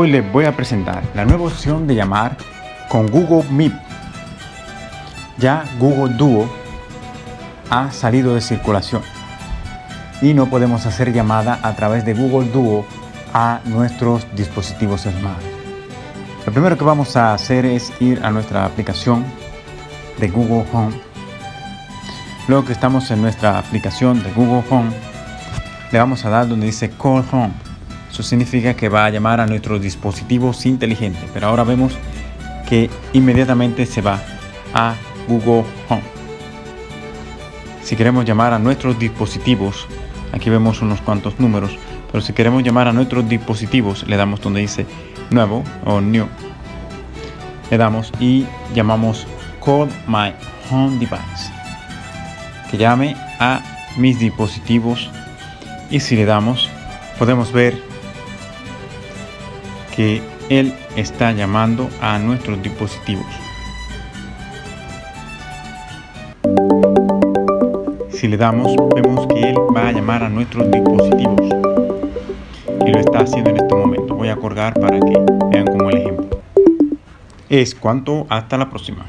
Hoy les voy a presentar la nueva opción de llamar con Google Meet. Ya Google Duo ha salido de circulación y no podemos hacer llamada a través de Google Duo a nuestros dispositivos smart. Lo primero que vamos a hacer es ir a nuestra aplicación de Google Home. Luego que estamos en nuestra aplicación de Google Home, le vamos a dar donde dice Call Home. Eso significa que va a llamar a nuestros dispositivos inteligentes. Pero ahora vemos que inmediatamente se va a Google Home. Si queremos llamar a nuestros dispositivos, aquí vemos unos cuantos números, pero si queremos llamar a nuestros dispositivos, le damos donde dice nuevo o new. Le damos y llamamos Call My Home Device. Que llame a mis dispositivos y si le damos podemos ver que él está llamando a nuestros dispositivos. Si le damos, vemos que él va a llamar a nuestros dispositivos. Y lo está haciendo en este momento. Voy a colgar para que vean como el ejemplo. Es cuanto, hasta la próxima.